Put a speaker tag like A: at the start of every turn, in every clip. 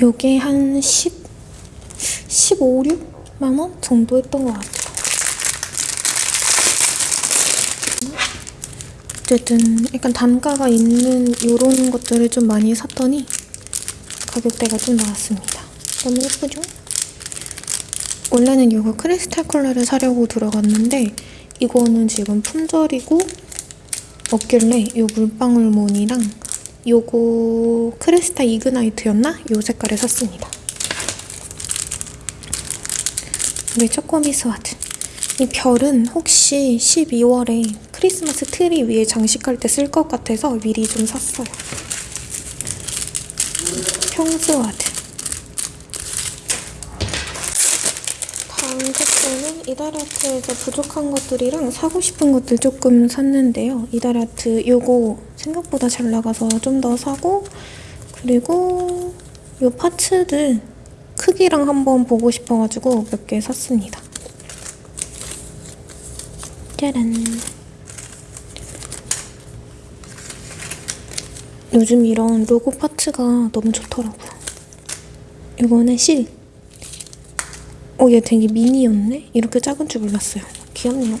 A: 요게 한 10, 15, 6만 원 정도 했던 것 같아요. 어쨌든 약간 단가가 있는 요런 것들을 좀 많이 샀더니 가격대가 좀 나왔습니다. 너무 예쁘죠? 원래는 이거 크리스탈 컬러를 사려고 들어갔는데 이거는 지금 품절이고 없길래 이 물방울무늬랑 요거 크리스타 이그나이트였나? 요 색깔을 샀습니다. 우리 쪼꼬미 스와드. 이 별은 혹시 12월에 크리스마스 트리 위에 장식할 때 쓸 것 같아서 미리 좀 샀어요. 평스와드. 다음 색깔은 이다라트에서 부족한 것들이랑 사고 싶은 것들 조금 샀는데요. 이다라트 요거 생각보다 잘 나가서 좀 더 사고 그리고 요 파츠들 크기랑 한번 보고 싶어가지고 몇 개 샀습니다. 짜란 요즘 이런 로고 파츠가 너무 좋더라고요. 이거는 실. 어, 얘 되게 미니였네? 이렇게 작은 줄 몰랐어요. 귀엽네요.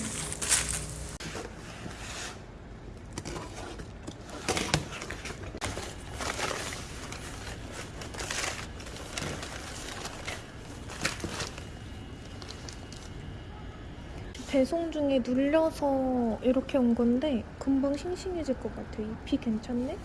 A: 배송 중에 눌려서 이렇게 온 건데 금방 싱싱해질 것 같아요. 잎이 괜찮네?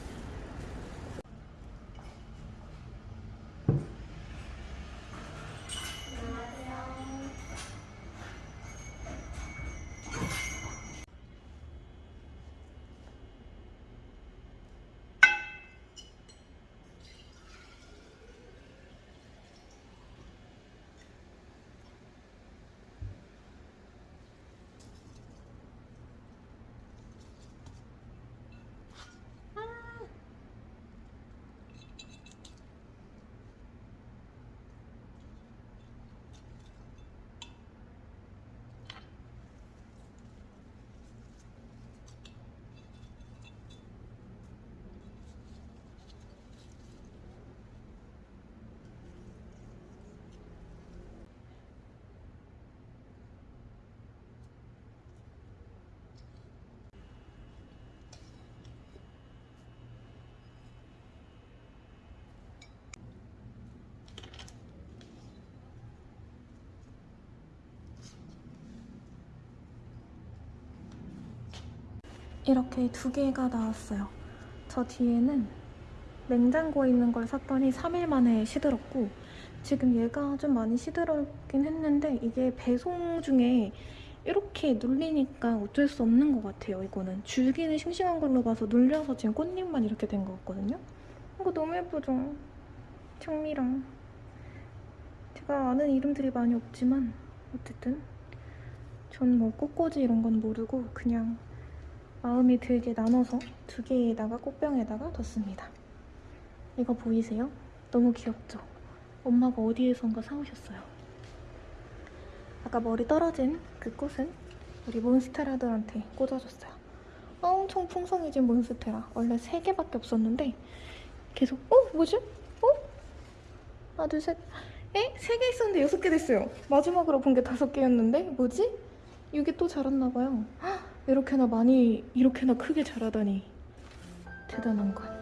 A: 이렇게 두 개가 나왔어요. 저 뒤에는 냉장고에 있는 걸 샀더니 3일 만에 시들었고 지금 얘가 좀 많이 시들었긴 했는데 이게 배송 중에 이렇게 눌리니까 어쩔 수 없는 것 같아요, 이거는. 줄기는 싱싱한 걸로 봐서 눌려서 지금 꽃잎만 이렇게 된 것 같거든요. 이거 너무 예쁘죠? 청미랑. 제가 아는 이름들이 많이 없지만 어쨌든 전 뭐 꽃꽂이 이런 건 모르고 그냥 마음이 들게 나눠서 두 개에다가 꽃병에다가 뒀습니다. 이거 보이세요? 너무 귀엽죠? 엄마가 어디에선가 사오셨어요. 아까 머리 떨어진 그 꽃은 우리 몬스테라들한테 꽂아줬어요. 엄청 풍성해진 몬스테라. 원래 3개밖에 없었는데 계속 어? 뭐지? 어? 하나 둘 셋. 에? 3개 있었는데 6개 됐어요. 마지막으로 본 게 5개였는데 뭐지? 이게 또 자랐나 봐요. 헉, 이렇게나 많이 이렇게나 크게 자라다니 대단한 건.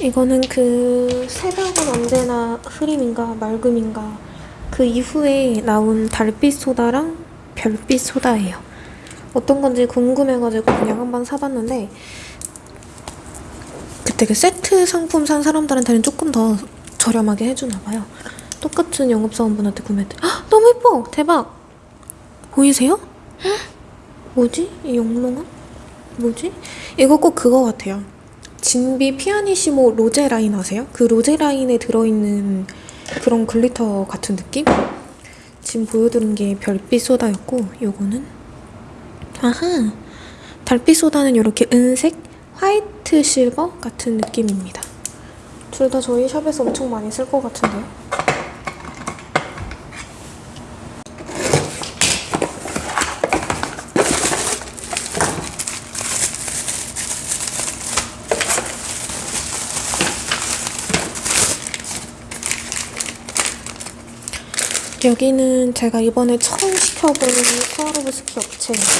A: 이거는 그 새벽은 언제나 흐림인가 맑음인가 그 이후에 나온 달빛 소다랑 별빛 소다예요. 어떤 건지 궁금해가지고 그냥 한번 사봤는데 그때 그 세트 상품 산 사람들한테는 조금 더 저렴하게 해주나 봐요. 똑같은 영업사원분한테 구매했대. 헉, 너무 예뻐! 대박! 보이세요? 헉, 뭐지? 이 영롱한? 뭐지? 이거 꼭 그거 같아요. 진비 피아니시모 로제 라인 아세요? 그 로제 라인에 들어있는 그런 glitter 같은 느낌? 지금 보여드린 게 별빛 소다였고 요거는 아하 달빛 소다는 이렇게 은색 white silver 같은 느낌입니다. 둘 다 저희 shop에서 엄청 많이 쓸 것 같은데요? 여기는 제가 이번에 처음 시켜보는 스와로브스키 업체입니다.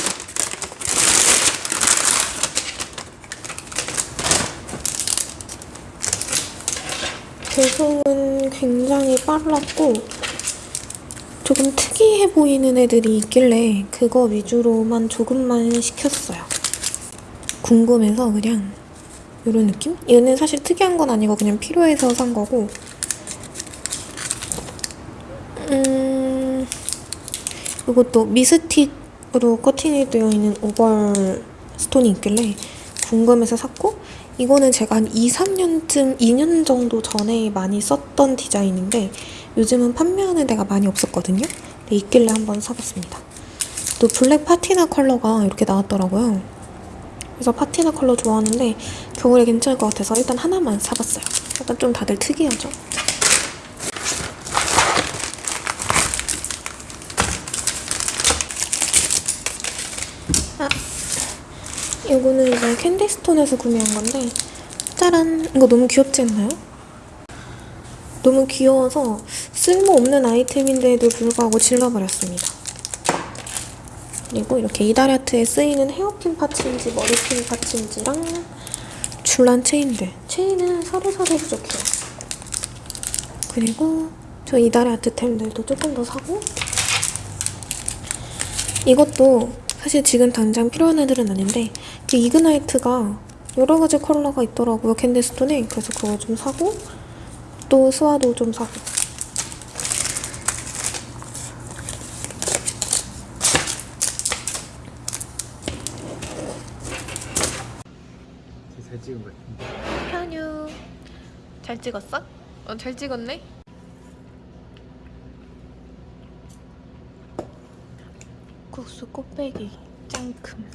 A: 배송은 굉장히 빨랐고 조금 특이해 보이는 애들이 있길래 그거 위주로만 조금만 시켰어요. 궁금해서 그냥 이런 느낌? 얘는 사실 특이한 건 아니고 그냥 필요해서 산 거고 이것도 미스틱으로 커팅이 되어 있는 oval stone이 있길래 궁금해서 샀고 이거는 제가 한 2, 3년쯤, 2년 정도 전에 많이 썼던 디자인인데 요즘은 판매하는 데가 많이 없었거든요. 근데 있길래 한번 사봤습니다. 또 black patina 컬러가 이렇게 나왔더라고요. 그래서 patina 컬러 좋아하는데 겨울에 괜찮을 것 같아서 일단 하나만 사봤어요. 약간 좀 다들 특이하죠? 이거는 이제 캔디스톤에서 구매한 건데 짜란! 이거 너무 귀엽지 않나요? 너무 귀여워서 쓸모없는 아이템인데도 불구하고 질러버렸습니다. 그리고 이렇게 이다리아트에 쓰이는 헤어핀 파츠인지 머리핀 파츠인지랑 줄란 체인들. 체인은 서로서로 부족해요. 그리고 저 이다리아트 템들도 조금 더 사고 이것도 사실 지금 당장 필요한 애들은 아닌데 그 이그나이트가 여러 가지 컬러가 있더라고요 캔디스톤에 그래서 그거 좀 사고 또 스와도 좀 사고
B: 잘 찍은 것 같은데.
A: 현유 잘 찍었어? 어, 잘 찍었네? 국수 꽃배기 짱큼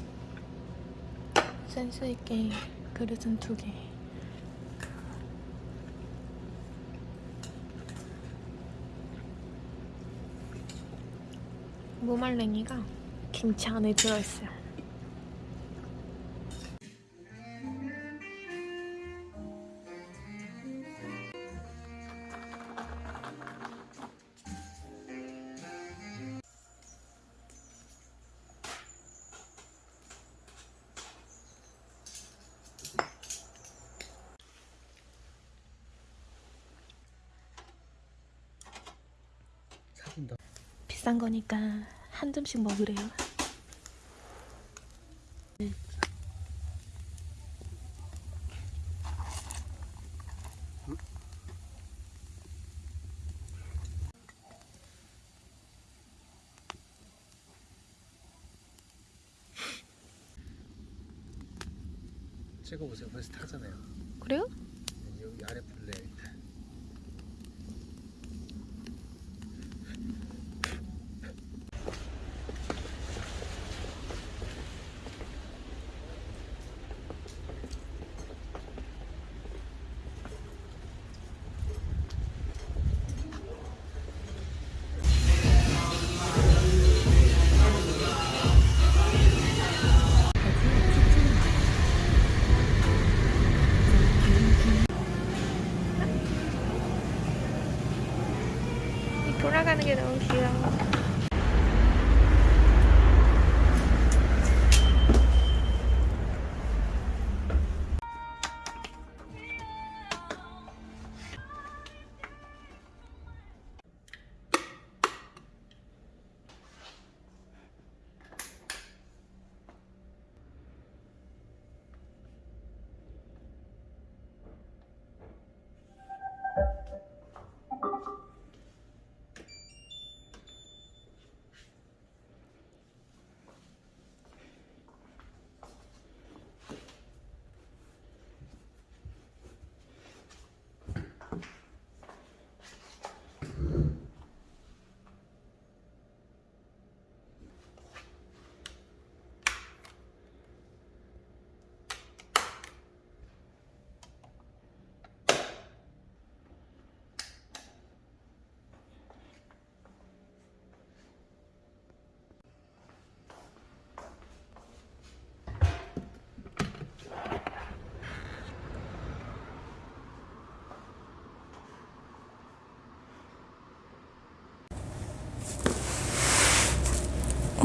A: 센스있게 그릇은 두개. 무말랭이가 김치 안에 들어있어요 비싼 거니까 한 점씩 먹으래요.
B: 찍어보세요. 벌써 타잖아요.
A: 그래요?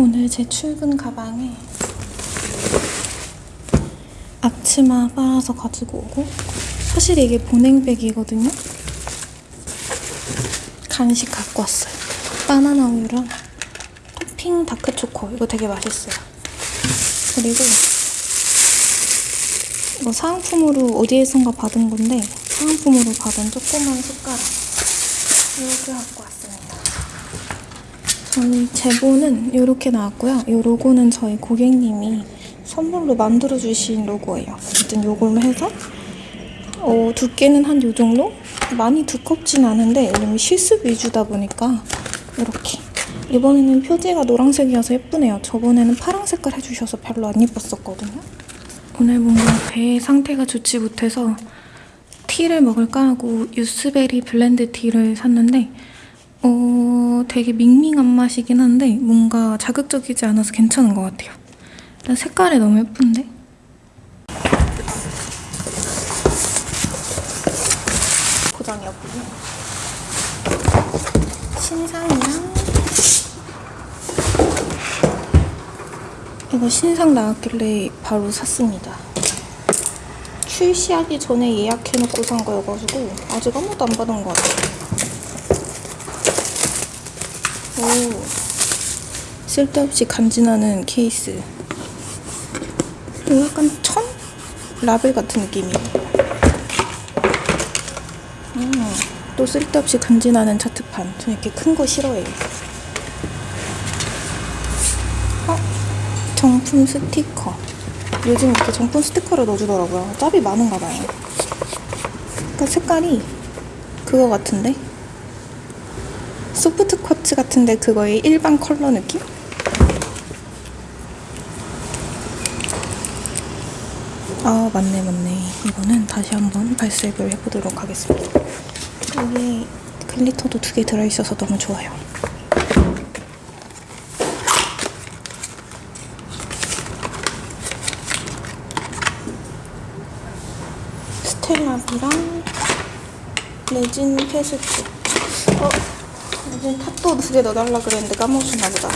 A: 오늘 제 출근 가방에 앞치마 빨아서 가지고 오고 사실 이게 보냉백이거든요. 간식 갖고 왔어요. 바나나 우유랑 토핑 다크초코 이거 되게 맛있어요. 그리고 이거 사은품으로 어디에선가 받은 건데 사은품으로 받은 조그만 숟가락 이렇게 갖고 왔습니다. 저희 제보는 이렇게 나왔고요. 이 로고는 저희 고객님이 선물로 만들어주신 로고예요. 어쨌든 이걸로 해서 어, 두께는 한 요 정도? 많이 두껍진 않은데 왜냐면 실습 위주다 보니까 이렇게 이번에는 표지가 노란색이어서 예쁘네요. 저번에는 파란 색깔 해주셔서 별로 안 예뻤었거든요. 오늘 뭔가 배 상태가 좋지 못해서 티를 먹을까 하고 유스베리 블렌드 티를 샀는데 어 되게 밍밍한 맛이긴 한데 뭔가 자극적이지 않아서 괜찮은 것 같아요. 일단 색깔이 너무 예쁜데? 포장이었군요. 신상이랑 이거 신상 나왔길래 바로 샀습니다. 출시하기 전에 예약해놓고 산 거여가지고 아직 아무도 안 받은 것 같아요. 오, 쓸데없이 간지나는 케이스. 약간 천? 라벨 같은 느낌이에요. 음, 또 쓸데없이 간지나는 차트판. 저 이렇게 큰 거 싫어해요. 어? 정품 스티커. 요즘 이렇게 정품 스티커를 넣어주더라고요. 짭이 많은가 봐요. 그러니까 색깔이 그거 같은데? 소프트 쿼츠 같은데 그거의 일반 컬러 느낌? 아 맞네 맞네. 이거는 다시 한번 발색을 해보도록 하겠습니다. 여기에 글리터도 두 개 들어있어서 너무 좋아요. 스텔라비랑 레진 페스트 탑도 두 개 넣어달라 그랬는데 까먹었나 보다